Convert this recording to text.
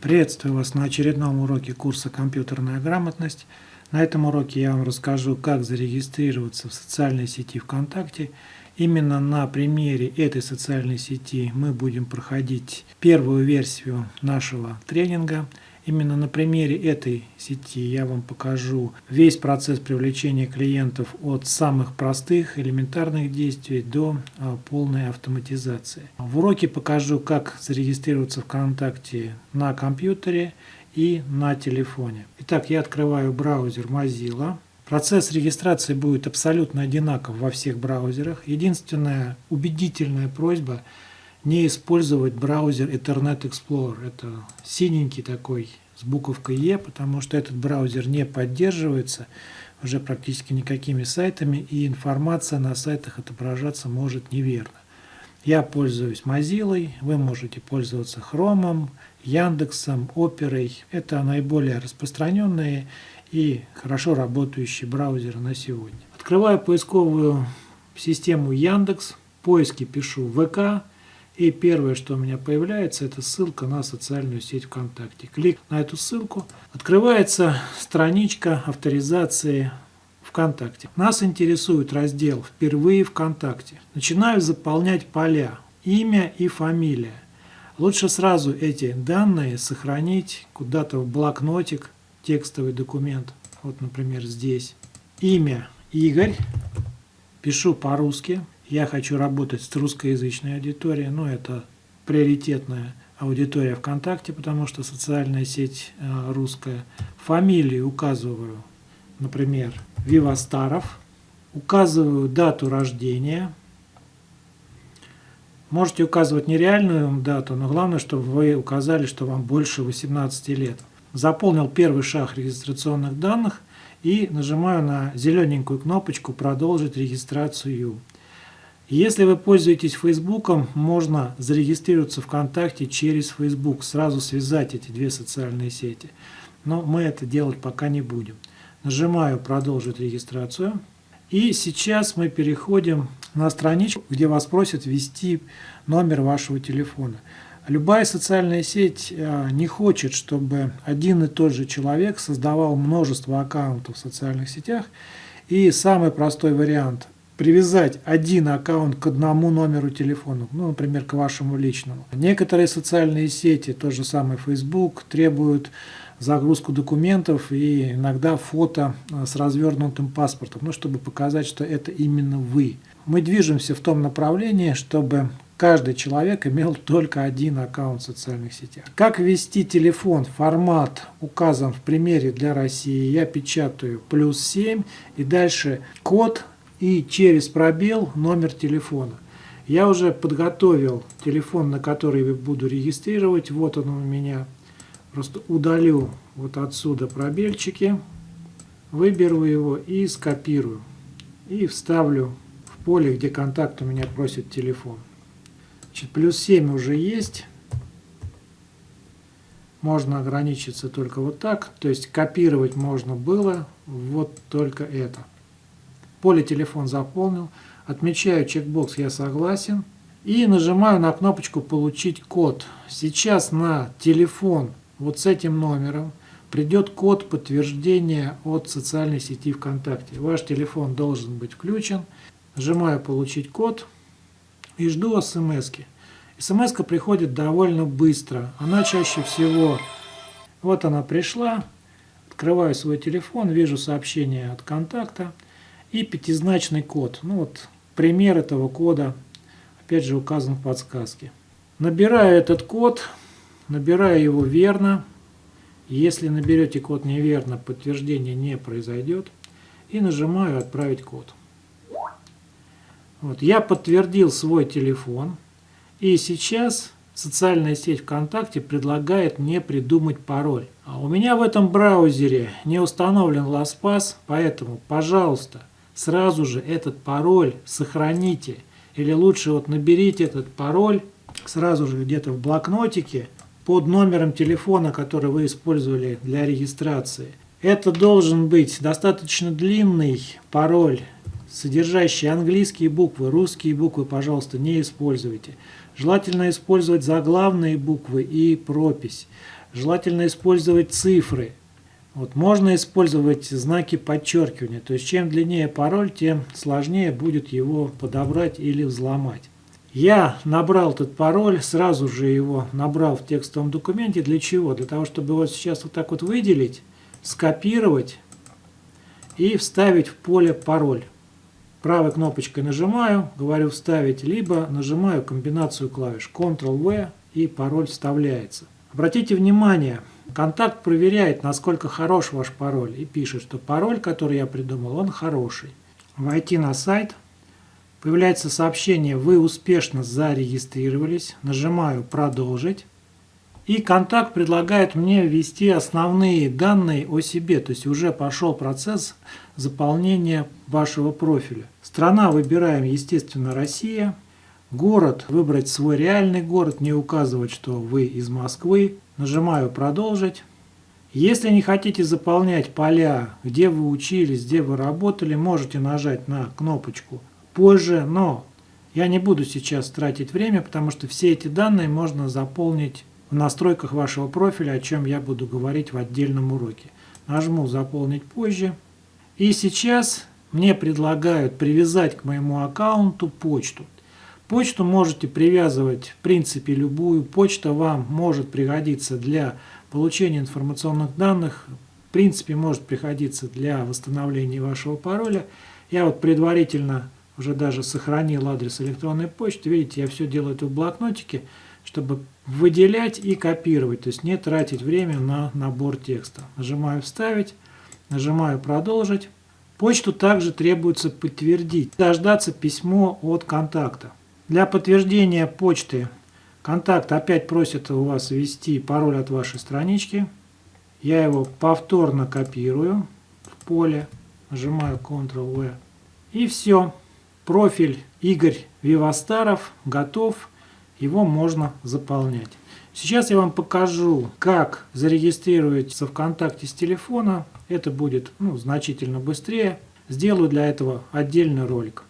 Приветствую вас на очередном уроке курса «Компьютерная грамотность». На этом уроке я вам расскажу, как зарегистрироваться в социальной сети ВКонтакте. Именно на примере этой социальной сети мы будем проходить первую версию нашего тренинга – Именно на примере этой сети я вам покажу весь процесс привлечения клиентов от самых простых элементарных действий до а, полной автоматизации. В уроке покажу, как зарегистрироваться ВКонтакте на компьютере и на телефоне. Итак, я открываю браузер Mozilla. Процесс регистрации будет абсолютно одинаков во всех браузерах. Единственная убедительная просьба – не использовать браузер Internet Explorer. Это синенький такой с буковкой E, потому что этот браузер не поддерживается уже практически никакими сайтами, и информация на сайтах отображаться может неверно. Я пользуюсь Mozilla, вы можете пользоваться Chrome, Яндексом, Оперой. Это наиболее распространенные и хорошо работающие браузеры на сегодня. Открываю поисковую систему Яндекс, поиски пишу ВК, и первое, что у меня появляется, это ссылка на социальную сеть ВКонтакте. Клик на эту ссылку. Открывается страничка авторизации ВКонтакте. Нас интересует раздел «Впервые ВКонтакте». Начинаю заполнять поля «Имя» и «Фамилия». Лучше сразу эти данные сохранить куда-то в блокнотик, текстовый документ. Вот, например, здесь. Имя Игорь. Пишу по-русски. Я хочу работать с русскоязычной аудиторией, но это приоритетная аудитория ВКонтакте, потому что социальная сеть э, русская. Фамилии указываю, например, Вивастаров. Указываю дату рождения. Можете указывать нереальную дату, но главное, чтобы вы указали, что вам больше 18 лет. Заполнил первый шаг регистрационных данных и нажимаю на зелененькую кнопочку «Продолжить регистрацию». Если вы пользуетесь Фейсбуком, можно зарегистрироваться ВКонтакте через Facebook, сразу связать эти две социальные сети. Но мы это делать пока не будем. Нажимаю «Продолжить регистрацию». И сейчас мы переходим на страничку, где вас просят ввести номер вашего телефона. Любая социальная сеть э, не хочет, чтобы один и тот же человек создавал множество аккаунтов в социальных сетях. И самый простой вариант привязать один аккаунт к одному номеру телефона, ну, например, к вашему личному. Некоторые социальные сети, тот же самый Facebook, требуют загрузку документов и иногда фото э, с развернутым паспортом, ну, чтобы показать, что это именно вы. Мы движемся в том направлении, чтобы каждый человек имел только один аккаунт в социальных сетях. Как ввести телефон? Формат указан в примере для России. Я печатаю плюс 7 и дальше код и через пробел номер телефона. Я уже подготовил телефон, на который буду регистрировать. Вот он у меня. Просто удалю вот отсюда пробельчики, выберу его и скопирую. И вставлю в поле, где контакт у меня просит телефон. Значит, плюс 7 уже есть. Можно ограничиться только вот так. То есть копировать можно было вот только это. Поле телефон заполнил. Отмечаю чекбокс «Я согласен». И нажимаю на кнопочку «Получить код». Сейчас на телефон вот с этим номером придет код подтверждения от социальной сети ВКонтакте. Ваш телефон должен быть включен. Нажимаю «Получить код» и жду смс -ки. смс приходит довольно быстро. Она чаще всего... Вот она пришла. Открываю свой телефон, вижу сообщение от контакта и пятизначный код. Ну вот пример этого кода, опять же указан в подсказке. Набираю этот код, набираю его верно. Если наберете код неверно, подтверждение не произойдет. И нажимаю «Отправить код». Вот, я подтвердил свой телефон. И сейчас социальная сеть ВКонтакте предлагает мне придумать пароль. А у меня в этом браузере не установлен LastPass, поэтому, пожалуйста, сразу же этот пароль сохраните. Или лучше вот наберите этот пароль сразу же где-то в блокнотике под номером телефона, который вы использовали для регистрации. Это должен быть достаточно длинный пароль, содержащий английские буквы, русские буквы, пожалуйста, не используйте. Желательно использовать заглавные буквы и пропись. Желательно использовать цифры. Вот, можно использовать знаки подчеркивания. То есть чем длиннее пароль, тем сложнее будет его подобрать или взломать. Я набрал этот пароль, сразу же его набрал в текстовом документе. Для чего? Для того, чтобы его сейчас вот так вот выделить, скопировать и вставить в поле пароль. Правой кнопочкой нажимаю, говорю вставить, либо нажимаю комбинацию клавиш Ctrl-V и пароль вставляется. Обратите внимание, контакт проверяет, насколько хорош ваш пароль и пишет, что пароль, который я придумал, он хороший. Войти на сайт. Появляется сообщение «Вы успешно зарегистрировались». Нажимаю «Продолжить». И контакт предлагает мне ввести основные данные о себе, то есть уже пошел процесс заполнения вашего профиля. Страна выбираем, естественно, Россия. Город, выбрать свой реальный город, не указывать, что вы из Москвы. Нажимаю «Продолжить». Если не хотите заполнять поля, где вы учились, где вы работали, можете нажать на кнопочку «Позже», но я не буду сейчас тратить время, потому что все эти данные можно заполнить в настройках вашего профиля, о чем я буду говорить в отдельном уроке. Нажму «Заполнить позже». И сейчас мне предлагают привязать к моему аккаунту почту. Почту можете привязывать в принципе любую. Почта вам может пригодиться для получения информационных данных. В принципе может пригодиться для восстановления вашего пароля. Я вот предварительно уже даже сохранил адрес электронной почты. Видите, я все делаю это в блокнотике чтобы выделять и копировать, то есть не тратить время на набор текста. Нажимаю «Вставить», нажимаю «Продолжить». Почту также требуется подтвердить, дождаться письмо от контакта. Для подтверждения почты контакт опять просит у вас ввести пароль от вашей странички. Я его повторно копирую в поле, нажимаю Ctrl-V. И все. Профиль Игорь Вивастаров готов его можно заполнять. Сейчас я вам покажу, как зарегистрироваться ВКонтакте с телефона. Это будет ну, значительно быстрее. Сделаю для этого отдельный ролик.